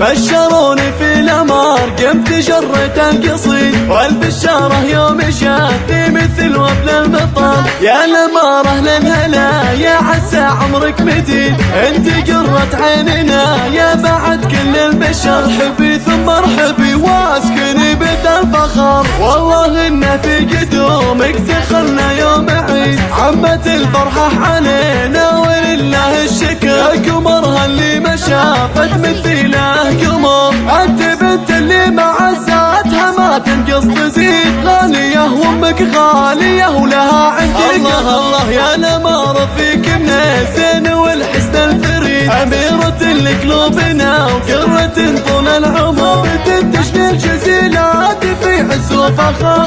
بشروني في الامار قمت جريت القصيد. والبشارة يوم شافي مثل وبل المطر. يا الامارة للهلا يا عسى عمرك مديد. انت قرة عيننا يا بعد كل البشر. حبي ثم مرحبي واسكني بيت الفخر. والله انه في قدومك دخلنا يوم عيد. عمت الفرحة علينا ولله معزاتها ما تنقص تزيد غالية وأمك غالية ولها عندك الله الله يا الامارة فيك من الزين والحسن الفريد. أميرة لقلوبنا وقرة طول العمر. تنتشني الجزيلات في عز وفخر